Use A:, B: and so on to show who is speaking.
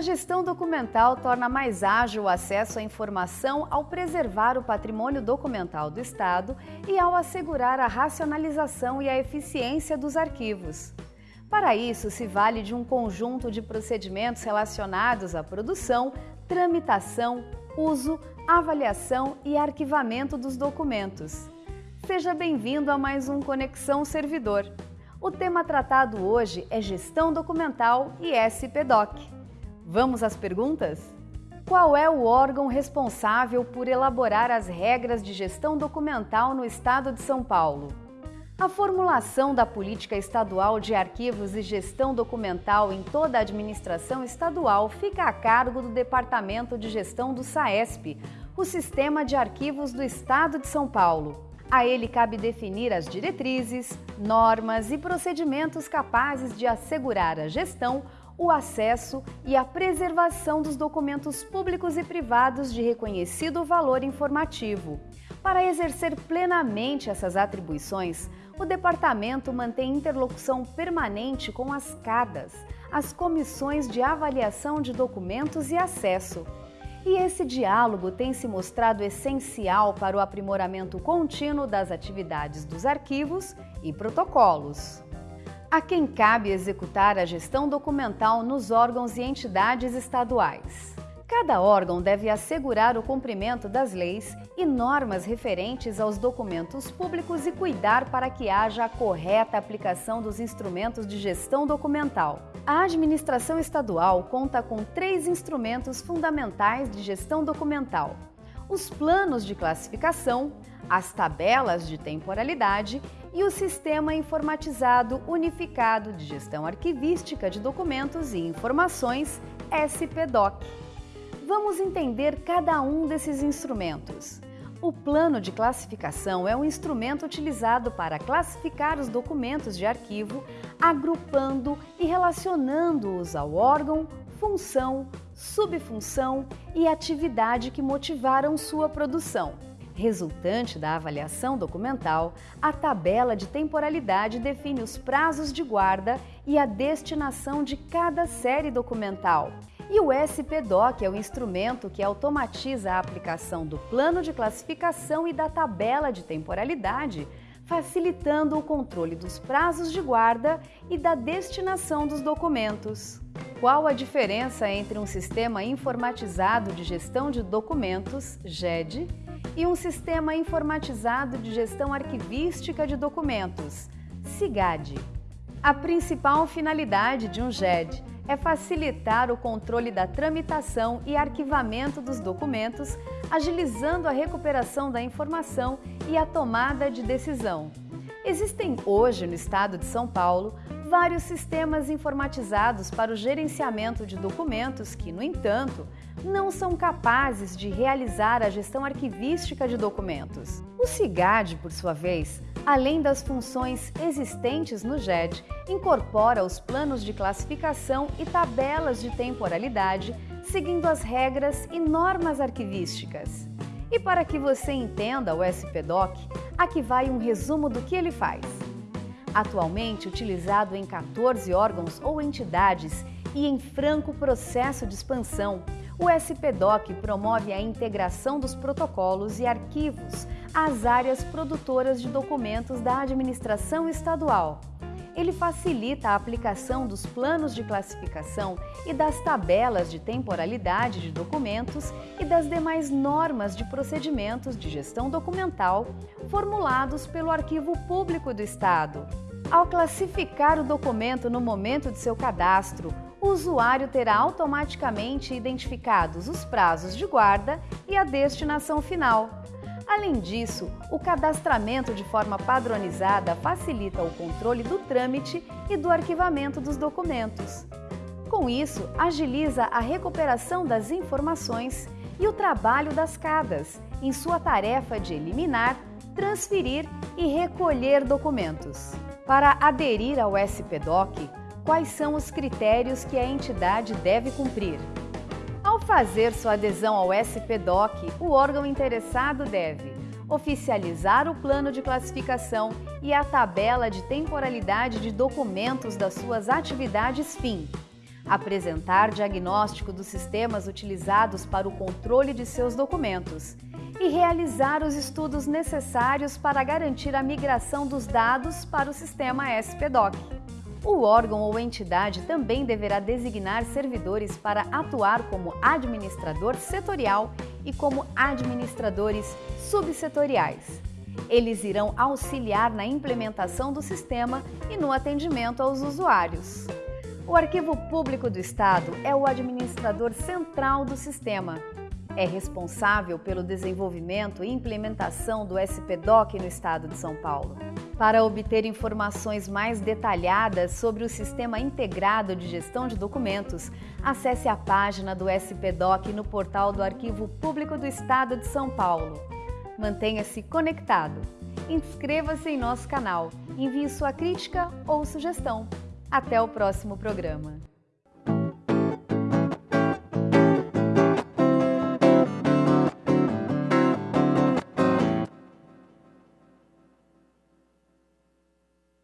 A: A gestão documental torna mais ágil o acesso à informação ao preservar o patrimônio documental do Estado e ao assegurar a racionalização e a eficiência dos arquivos. Para isso, se vale de um conjunto de procedimentos relacionados à produção, tramitação, uso, avaliação e arquivamento dos documentos. Seja bem-vindo a mais um Conexão Servidor. O tema tratado hoje é Gestão Documental e SPDoc. Vamos às perguntas? Qual é o órgão responsável por elaborar as regras de gestão documental no Estado de São Paulo? A formulação da política estadual de arquivos e gestão documental em toda a administração estadual fica a cargo do Departamento de Gestão do SAESP, o Sistema de Arquivos do Estado de São Paulo. A ele cabe definir as diretrizes, normas e procedimentos capazes de assegurar a gestão, o acesso e a preservação dos documentos públicos e privados de reconhecido valor informativo. Para exercer plenamente essas atribuições, o departamento mantém interlocução permanente com as CADAS, as Comissões de Avaliação de Documentos e Acesso. E esse diálogo tem se mostrado essencial para o aprimoramento contínuo das atividades dos arquivos e protocolos a quem cabe executar a gestão documental nos órgãos e entidades estaduais. Cada órgão deve assegurar o cumprimento das leis e normas referentes aos documentos públicos e cuidar para que haja a correta aplicação dos instrumentos de gestão documental. A administração estadual conta com três instrumentos fundamentais de gestão documental: os planos de classificação, as tabelas de temporalidade e o Sistema Informatizado Unificado de Gestão Arquivística de Documentos e Informações, SPDOC. Vamos entender cada um desses instrumentos. O plano de classificação é um instrumento utilizado para classificar os documentos de arquivo, agrupando e relacionando-os ao órgão, função, subfunção e atividade que motivaram sua produção. Resultante da avaliação documental, a tabela de temporalidade define os prazos de guarda e a destinação de cada série documental. E o SPDoc é o instrumento que automatiza a aplicação do plano de classificação e da tabela de temporalidade, facilitando o controle dos prazos de guarda e da destinação dos documentos. Qual a diferença entre um sistema informatizado de gestão de documentos, GED, e um sistema informatizado de gestão arquivística de documentos, SIGAD. A principal finalidade de um GED é facilitar o controle da tramitação e arquivamento dos documentos, agilizando a recuperação da informação e a tomada de decisão. Existem hoje no estado de São Paulo vários sistemas informatizados para o gerenciamento de documentos que, no entanto, não são capazes de realizar a gestão arquivística de documentos. O CIGAD, por sua vez, além das funções existentes no GED, incorpora os planos de classificação e tabelas de temporalidade, seguindo as regras e normas arquivísticas. E para que você entenda o SPDoc, aqui vai um resumo do que ele faz. Atualmente utilizado em 14 órgãos ou entidades e em franco processo de expansão, o SPDoc promove a integração dos protocolos e arquivos às áreas produtoras de documentos da administração estadual. Ele facilita a aplicação dos planos de classificação e das tabelas de temporalidade de documentos e das demais normas de procedimentos de gestão documental formulados pelo Arquivo Público do Estado. Ao classificar o documento no momento de seu cadastro, o usuário terá automaticamente identificados os prazos de guarda e a destinação final. Além disso, o cadastramento de forma padronizada facilita o controle do trâmite e do arquivamento dos documentos. Com isso, agiliza a recuperação das informações e o trabalho das CADAS em sua tarefa de eliminar, transferir e recolher documentos. Para aderir ao SPDoc, quais são os critérios que a entidade deve cumprir. Ao fazer sua adesão ao SPDoc, o órgão interessado deve oficializar o plano de classificação e a tabela de temporalidade de documentos das suas atividades FIM, apresentar diagnóstico dos sistemas utilizados para o controle de seus documentos e realizar os estudos necessários para garantir a migração dos dados para o sistema SPDOC. O órgão ou entidade também deverá designar servidores para atuar como administrador setorial e como administradores subsetoriais. Eles irão auxiliar na implementação do sistema e no atendimento aos usuários. O Arquivo Público do Estado é o administrador central do sistema. É responsável pelo desenvolvimento e implementação do SPDOC no Estado de São Paulo. Para obter informações mais detalhadas sobre o Sistema Integrado de Gestão de Documentos, acesse a página do SPDOC no portal do Arquivo Público do Estado de São Paulo. Mantenha-se conectado. Inscreva-se em nosso canal, envie sua crítica ou sugestão. Até o próximo programa.